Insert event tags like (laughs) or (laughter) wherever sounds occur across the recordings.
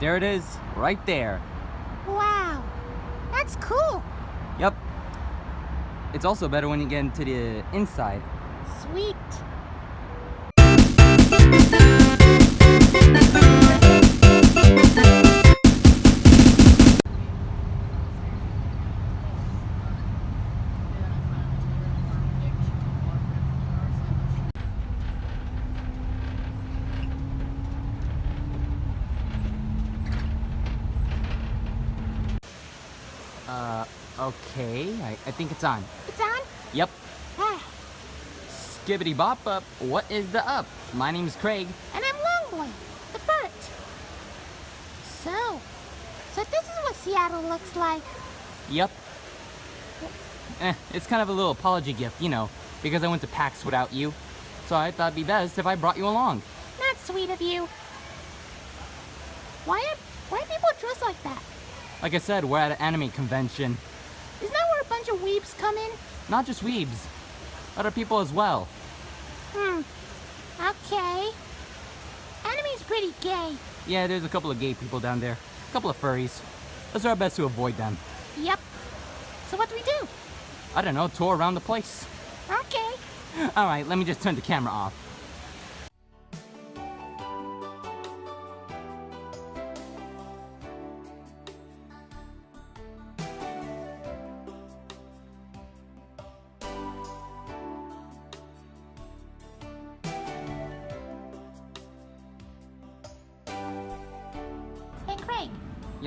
there it is, right there. Wow, that's cool. Yep. It's also better when you get into the inside. Sweet. I, think it's on. It's on? Yep. Ah, Skibbity bop up, what is the up? My name's Craig. and I'm Longboy, the bird. So, so this is what Seattle looks like. Yep. Eh, it's kind of a little apology gift, you know, because I went to PAX without you. So I thought it'd be best if I brought you along. Not sweet of you. Why are, why are people dressed like that? Like I said, we're at an anime convention. Isn't that where a bunch of weebs come in? Not just weebs, other people as well. Hmm. Okay. Enemy's pretty gay. Yeah, there's a couple of gay people down there. A couple of furries. Let's do our best to avoid them. Yep. So what do we do? I don't know, tour around the place. Okay. (laughs) Alright, let me just turn the camera off.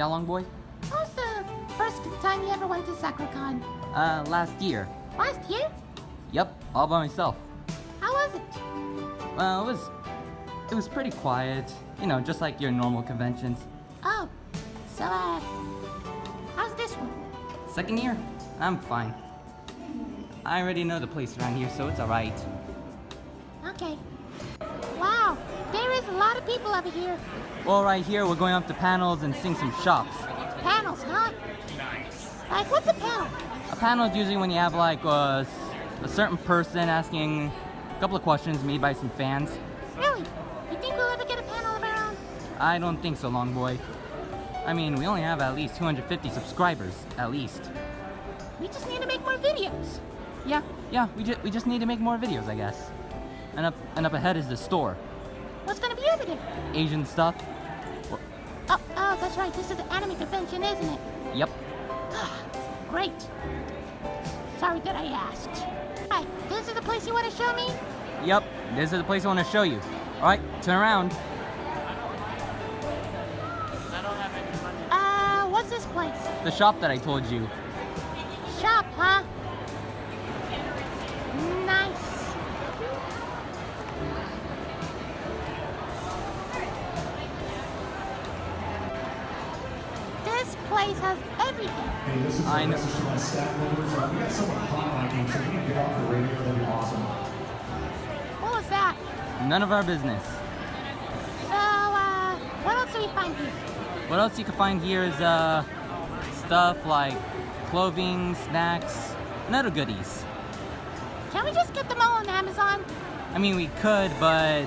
Yeah, long boy? the first time you ever went to SakuraCon? Uh, last year. Last year? Yep, all by myself. How was it? Well, it was, it was pretty quiet. You know, just like your normal conventions. Oh, so uh, how's this one? Second year, I'm fine. I already know the place around here, so it's alright. Okay. Lot of people over here. Well, right here, we're going up to panels and seeing some shops. Panels, huh? Like, what's a panel? A panel is usually when you have like a certain person asking a couple of questions made by some fans. Really? You think we'll ever get a panel of our own? I don't think so, long boy. I mean, we only have at least 250 subscribers, at least. We just need to make more videos. Yeah, yeah, we just we just need to make more videos, I guess. And up and up ahead is the store, What's gonna be over there? Asian stuff. Oh, oh, that's right. This is the anime convention, isn't it? Yep. Great. Sorry that I asked. Right, this is the place you want to show me? Yep, this is the place I want to show you. All right, turn around. Uh, what's this place? The shop that I told you. Shop, huh? Hey, this is I a know. message to my staff members. Uh, we got someone hot on you, so if you can get off the radio, that'd be awesome. What was that? None of our business. So, uh, what else do we find here? What else you can find here is uh stuff like clothing, snacks, and other goodies. Can we just get them all on Amazon? I mean, we could, but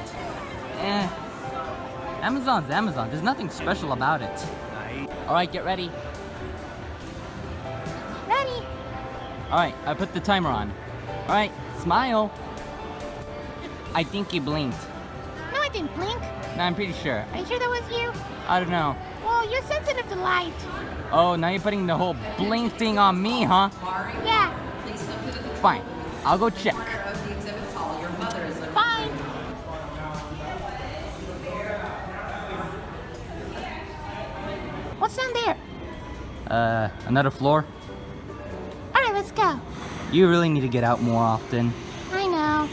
eh. Amazon's Amazon. There's nothing special about it. All right, get ready. All right, I put the timer on. All right, smile. I think you blinked. No, I didn't blink. No, I'm pretty sure. Are you sure that was you? I don't know. Well, you're sensitive to light. Oh, now you're putting the whole blink thing on me, huh? Yeah, Fine, I'll go check. of the exhibit hall. Your mother is a fine. What's down there? Uh, another floor? All right, let's go. You really need to get out more often. I know.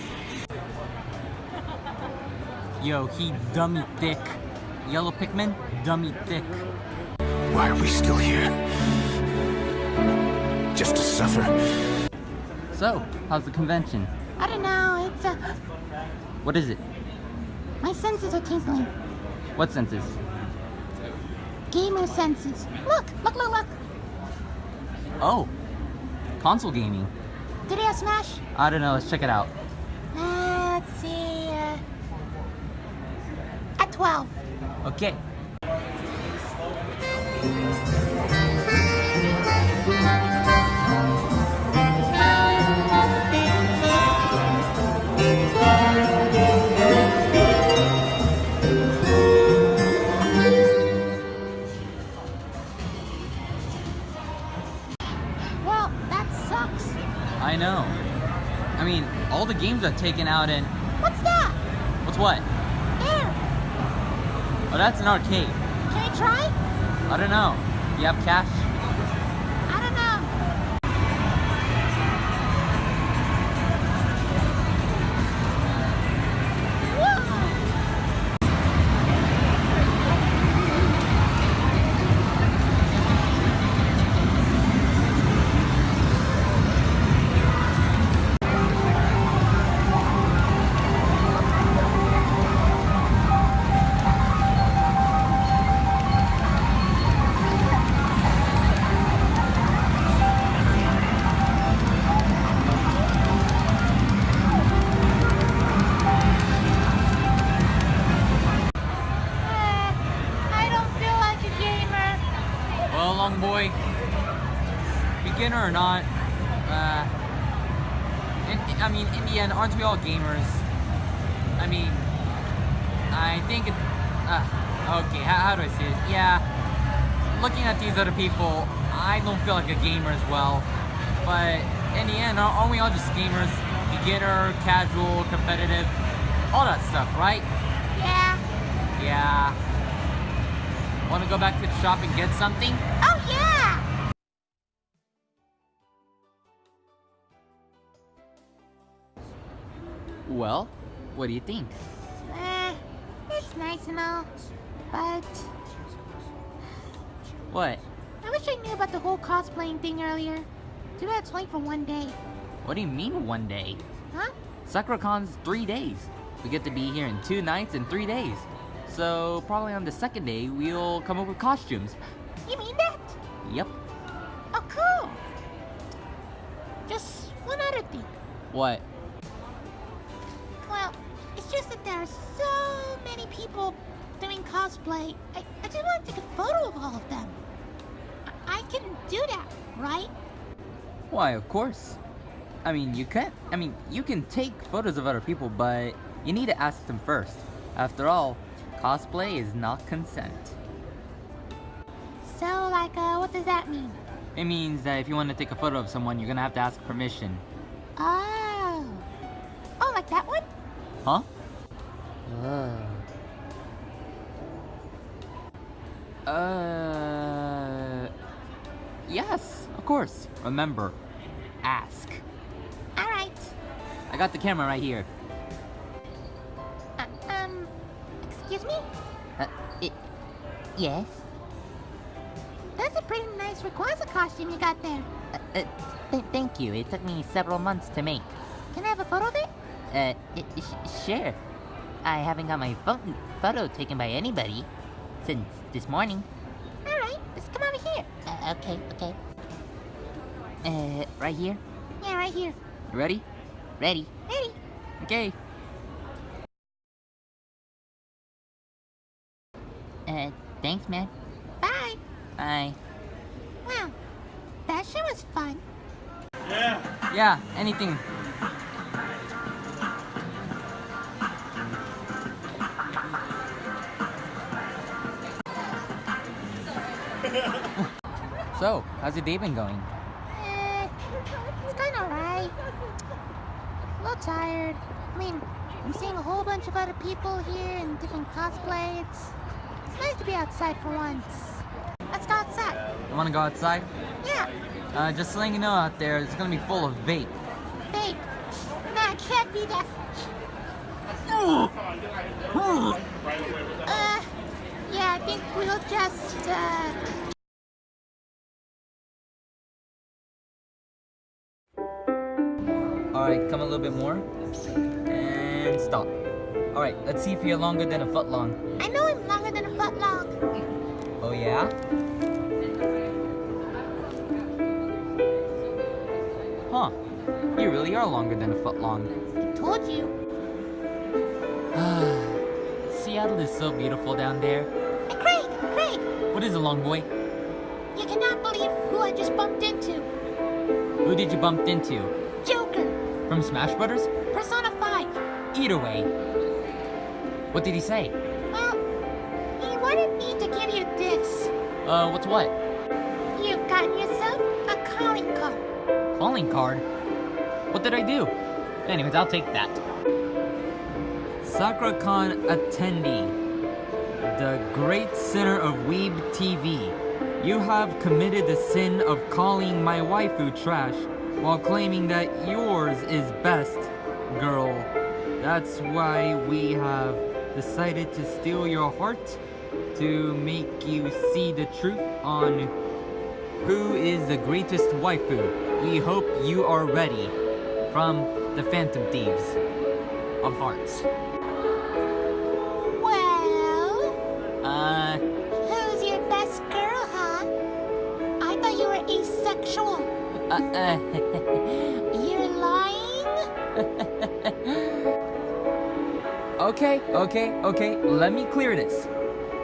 Yo, he dummy thick. Yellow Pikmin, dummy thick. Why are we still here? Just to suffer? So, how's the convention? I don't know. It's a... What is it? my senses are tingling. What senses? Gamer senses. Look, look, look, look. Oh, console gaming. Did he have Smash? I don't know, let's check it out. Uh, let's see. Uh, at 12. Okay. Are taken out in. What's that? What's what? There. Oh, that's an arcade. Can I try? I don't know. You have cash? Aren't we all gamers? I mean, I think it, uh, okay, how, how do I say it? Yeah, looking at these other people, I don't feel like a gamer as well. But in the end, aren't aren't we all just gamers? Beginner, casual, competitive, all that stuff, right? Yeah. Yeah. Want to go back to the shop and get something? Oh, yeah! Well, what do you think? Eh, it's nice and all. But What? I wish I knew about the whole cosplaying thing earlier. Too bad it's only for one day. What do you mean one day? Huh? SakuraCon's three days. We get to be here in two nights and three days. So probably on the second day, we'll come up with costumes. You mean that? Yep. Oh, cool. Just one other thing. What? Well, it's just that there are so many people doing cosplay. I, I just want to take a photo of all of them. I, I can do that, right? Why, of course. I mean, you can't. I mean, you can take photos of other people, but you need to ask them first. After all, cosplay is not consent. So, like, uh, what does that mean? It means that if you want to take a photo of someone, you're gonna have to ask permission. That one? Huh? Uh. Yes, of course. Remember, ask. Alright. I got the camera right here. Uh, um, excuse me? Uh, it, yes? That's a pretty nice Rayquaza costume you got there. Uh, uh, th- thank you. It took me several months to make. Can I have a photo of it? Uh, i- sure. I haven't got my pho- photo taken by anybody since this morning. Alright, just come over here. Uh, okay, okay. Uh, right here? Yeah, right here. You ready? Ready? Ready? Okay. Uh, thanks, man. Bye. Bye. Wow. That sure was fun. Yeah. Yeah, anything. So, how's your day been going? Eh, it's kind of alright. A little tired. I mean, I'm seeing a whole bunch of other people here in different cosplay. It's, it's nice to be outside for once. Let's go outside. You wanna go outside? Yeah, Uh, just letting you know out there, it's gonna be full of vape. Nah, it can't be that. (gasps) Uh, yeah, I think we'll just, uh... little bit more. And stop. Alright, let's see if you're longer than a foot long. I know I'm longer than a foot long. Oh yeah? Huh. You really are longer than a foot long. I told you. (sighs) Seattle is so beautiful down there. Hey, Craig! Craig! What is it, long boy? You cannot believe who I just bumped into. Who did you bump into? From Smash Brothers? Persona 5. Either way. What did he say? Well, he wanted me to give you this. Uh, what's what? You've gotten yourself a calling card. Calling card? What did I do? Anyways, I'll take that. SakuraCon attendee, the great sinner of Weeb TV. You have committed the sin of calling my waifu trash while claiming that yours is best, girl. That's why we have decided to steal your heart to make you see the truth on who is the greatest waifu. We hope you are ready from the Phantom Thieves of Hearts. (laughs) You're lying? (laughs) okay, okay, okay, let me clear this.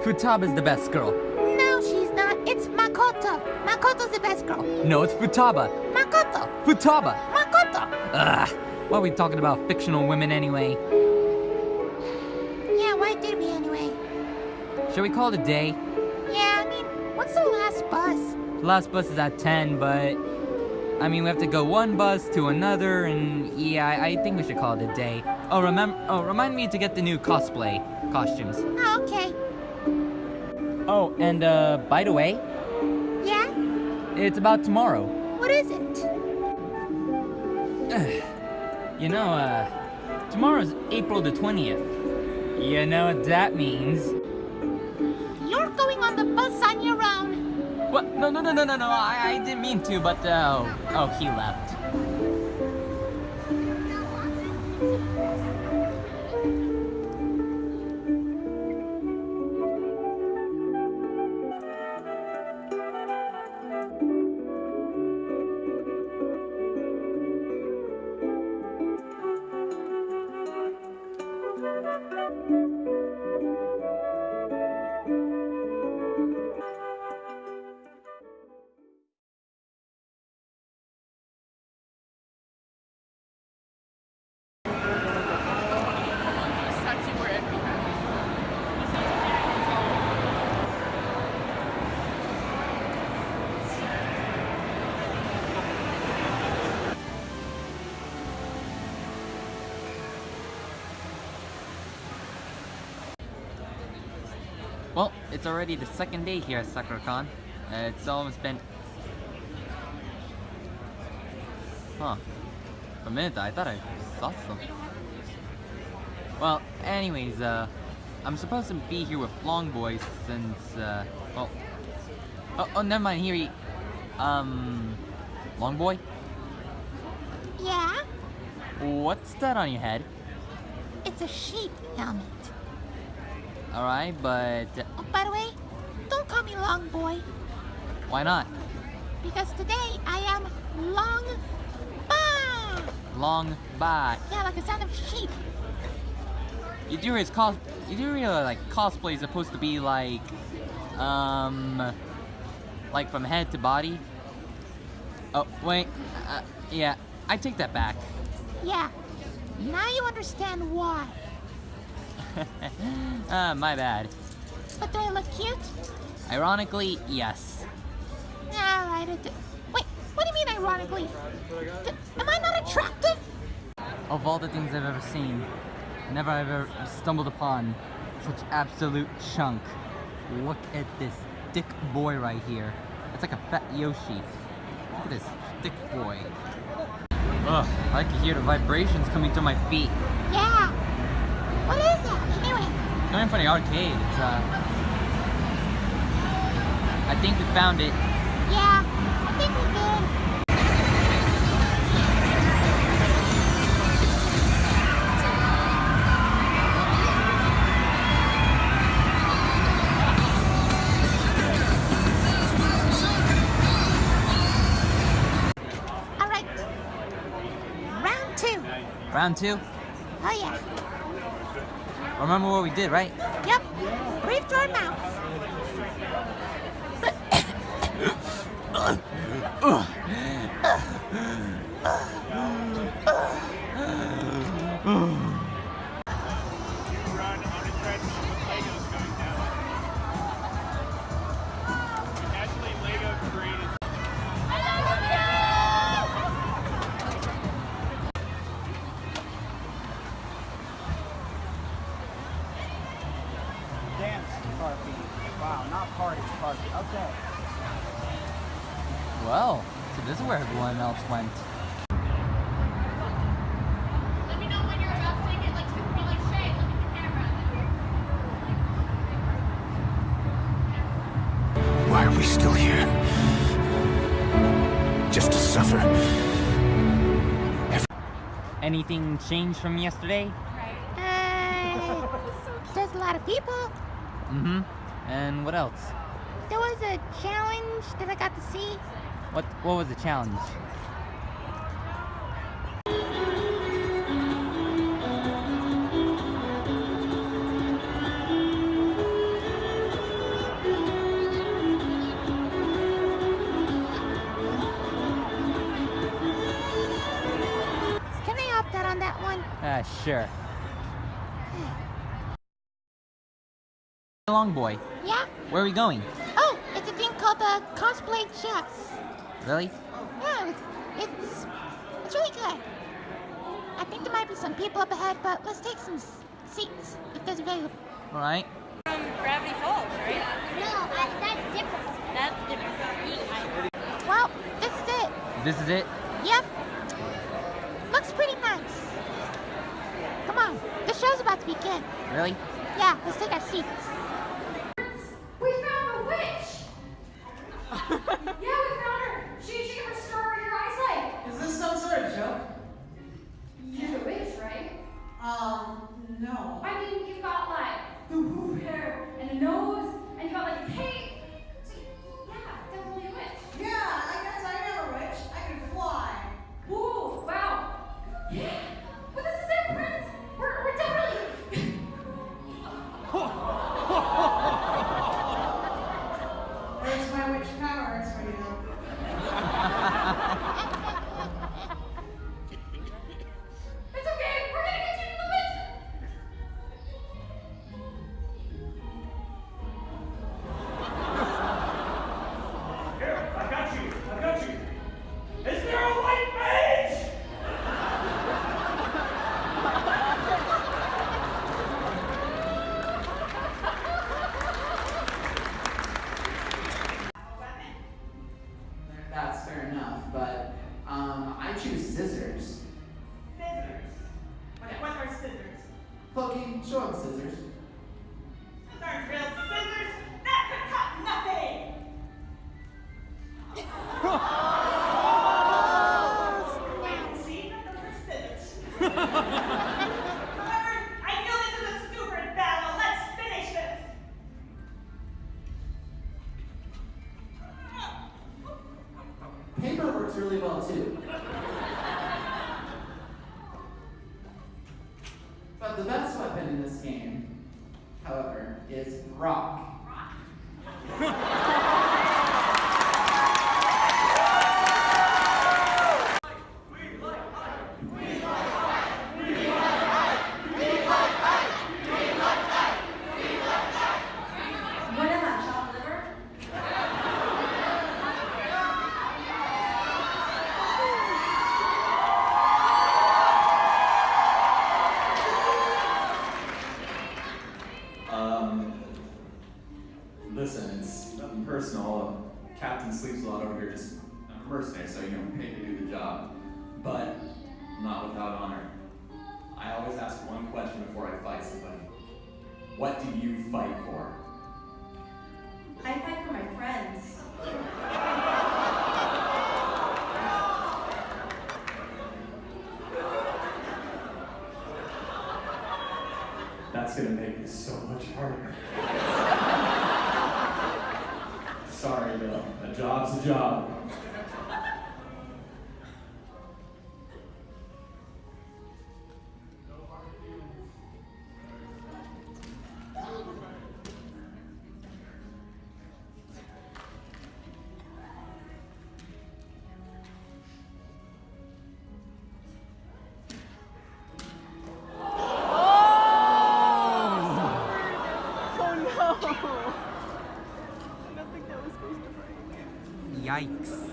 Futaba's the best girl. No, she's not. It's Makoto. Makoto's the best girl. No, it's Futaba. Makoto. Futaba! Makoto. Ugh, why are we talking about fictional women anyway? Yeah, why did we anyway? Shall we call it a day? Yeah, I mean, what's the last bus? The Last bus is at 10, but I mean, we have to go one bus to another, and yeah, I, I think we should call it a day. Oh, remember, oh, remind me to get the new cosplay costumes. Oh, okay. Oh, and uh, by the way, Yeah? it's about tomorrow. What is it? (sighs) You know, uh, tomorrow's April the 20th. You know what that means. No, no, no, no, no, no, I, I didn't mean to, but, uh, oh, oh, he left. It's already the second day here at SakuraCon. Uh, it's almost been... Huh. For a minute, I thought I saw something. Well, anyways, uh, I'm supposed to be here with Long Boy since, uh, well... Oh, oh, never mind, here he... Um... Long Boy? Yeah? What's that on your head? It's a sheep helmet. Alright, but... Oh, by the way, don't call me long boy, Why not? because today I am long ba. Long bye. Yeah, like the sound of sheep. You do realize cos you do realize like cosplay is supposed to be like um like from head to body. Oh wait, uh, yeah, I take that back. Yeah. Now you understand why. Uh, my bad. But do I look cute? Ironically, yes. Alright, it Wait, what do you mean ironically? D- am I not attractive? Of all the things I've ever seen, never have ever stumbled upon such absolute chunk. Look at this dick boy right here. It's like a fat Yoshi. Look at this dick boy. Ugh, I can hear the vibrations coming through my feet. Yeah. What is that? Coming from the arcade, it's uh... I think we found it. yeah, I think we did. Alright. Round two. Round two. Oh yeah. Remember what we did, right? Yep. Breathe through your mouth. everyone else went. Why are we still here? Just to suffer. Every Anything changed from yesterday? (laughs) There's a lot of people. Mm-hmm. And what else? There was a challenge that I got to see. What What was the challenge? sure. Long boy. Yeah? Where are we going? Oh, it's a thing called the cosplay chess. Really? Yeah, it's, it's, it's really good. I think there might be some people up ahead, but let's take some seats if there's available. All right. From Gravity Falls, right? No, I, that's different. That's different. Well, this is it. This is it? begin. Really? Yeah, let's take our seats. responses Yikes.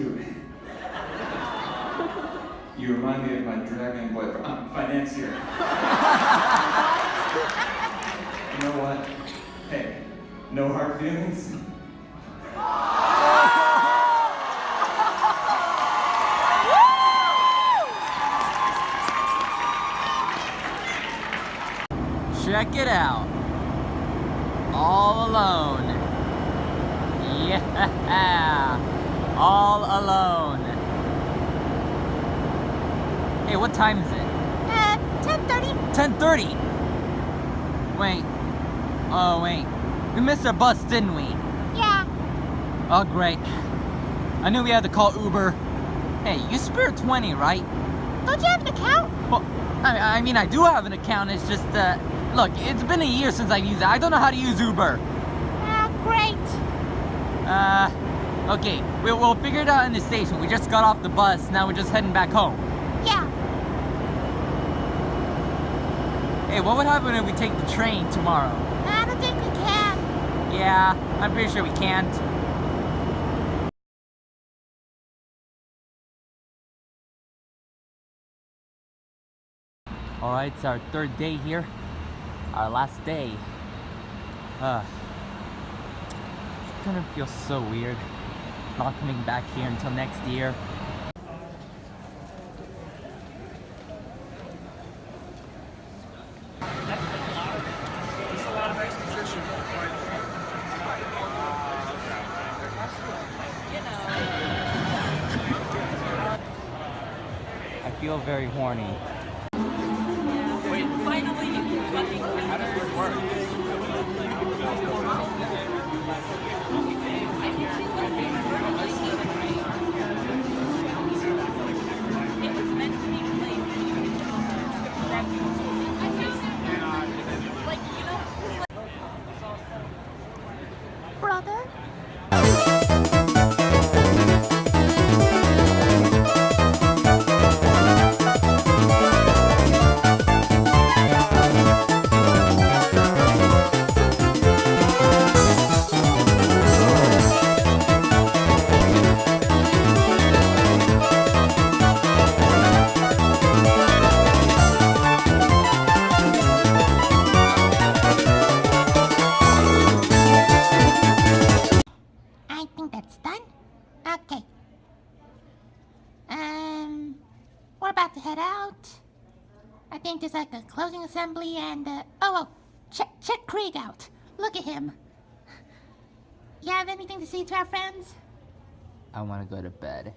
Cute. You remind me of my dragon boyfriend, uh, financier. you know what? Hey, no hard feelings. Check it out. All alone. Yeah. All alone. Hey, what time is it? Uh, 10.30. 10:30. Wait. Oh, wait. We missed our bus, didn't we? Yeah. Oh, great. I knew we had to call Uber. Hey, you spare 20, right? Don't you have an account? Well, I, I mean, I do have an account. It's just, uh, look, it's been a year since I've used it. I don't know how to use Uber. Ah, great. Uh, okay, we, we'll figure it out in the station. We just got off the bus. Now we're just heading back home. Yeah. Hey, what would happen if we take the train tomorrow? I don't think we can. Yeah, I'm pretty sure we can't. Alright, it's our third day here. Our last day. Uh, it's gonna feel so weird not coming back here until next year. Assembly and, uh, oh, oh, check, check Craig out. Look at him. You have anything to say to our friends? I wanna go to bed.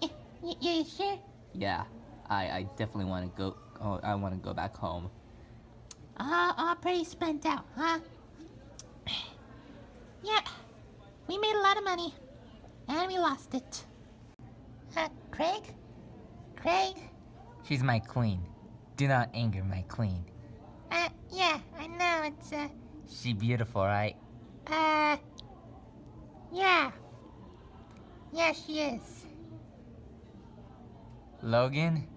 Y- you sure? Yeah, I, I definitely wanna go, oh, I wanna go back home. All, all pretty spent out, huh? (clears throat) Yeah, we made a lot of money, and we lost it. Uh, Craig? Craig? She's my queen. Do not anger my queen. Uh, yeah, I know, it's, uh, She beautiful, right? uh, yeah. Yeah, she is. Logan?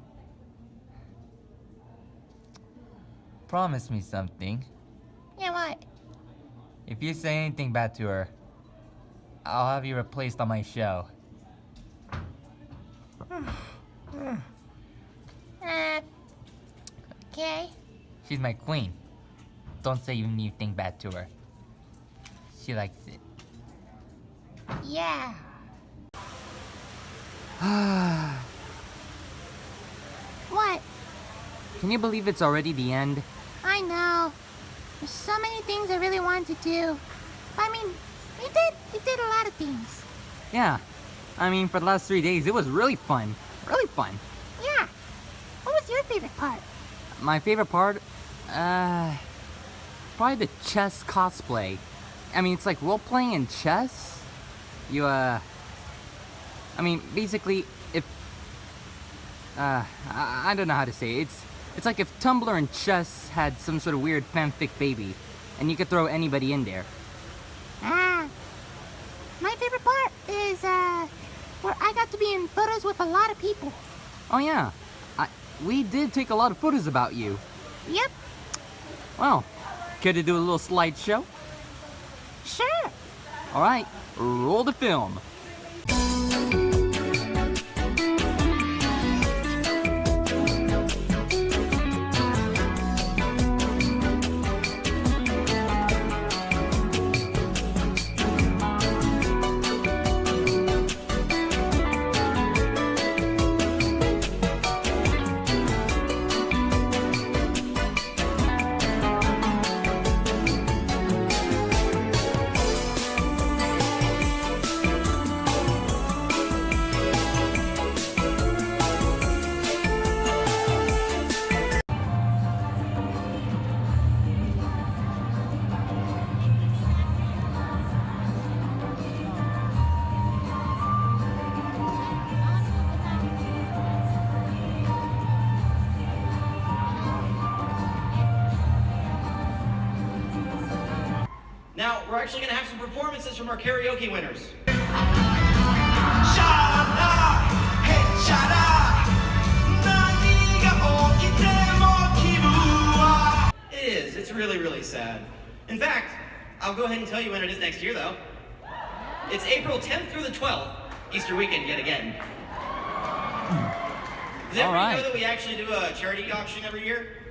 Promise me something. Yeah, what? If you say anything bad to her, I'll have you replaced on my show. Okay. She's my queen. Don't say anything bad to her. She likes it. Yeah. (sighs) What? Can you believe it's already the end? I know. There's so many things I really wanted to do. I mean, we did we did a lot of things. Yeah. I mean, for the last three days, it was really fun. Really fun. Yeah. What was your favorite part? My favorite part? Uh. Probably the chess cosplay. I mean, it's like role playing in chess. You, uh. I mean, basically, if. Uh, I, I don't know how to say it. It's, it's like if Tumblr and chess had some sort of weird fanfic baby, and you could throw anybody in there. Ah. My favorite part is uh where I got to be in photos with a lot of people. Oh, yeah. We did take a lot of photos about you. Yep. Well, care to do a little slideshow? Sure. All right, roll the film. Now, we're actually going to have some performances from our karaoke winners. It is. It's really, really sad. In fact, I'll go ahead and tell you when it is next year, though. It's April 10th through the 12th, Easter weekend yet again. Does everybody right. know that we actually do a charity auction every year?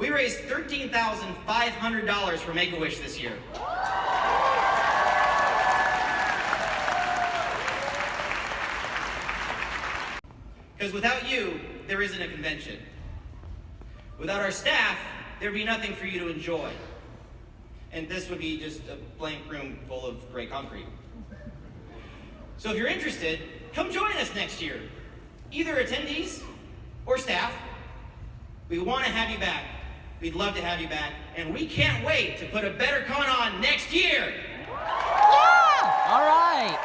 We raised $13,500 for Make-A-Wish this year. Because without you, there isn't a convention. Without our staff, there'd be nothing for you to enjoy. And this would be just a blank room full of gray concrete. So if you're interested, come join us next year. Either attendees or staff. We want to have you back. We'd love to have you back. And we can't wait to put a better con on next year. All right.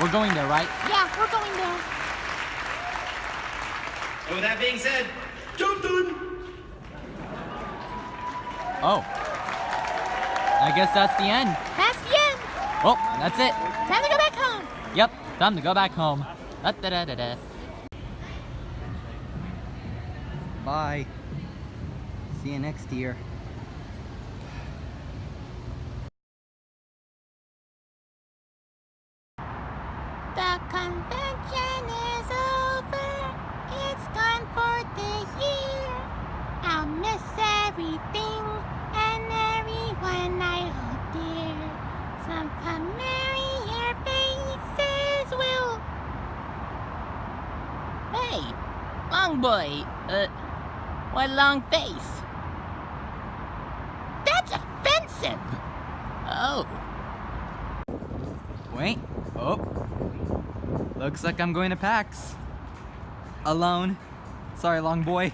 We're going there, right? Yeah, we're going there. And with that being said, Jonathan! Oh. I guess that's the end. That's the end. Oh, that's it. Time to go back home. Yep, time to go back home. Da da da da da. Bye. See you next year. The convention is over. It's gone for the year. I'll miss everything and everyone I hold dear. Some familiar faces will. Hey, long boy. Uh, what long face? That's offensive. Oh, Wait. Oh. Looks like I'm going to PAX. Alone. Sorry, long boy.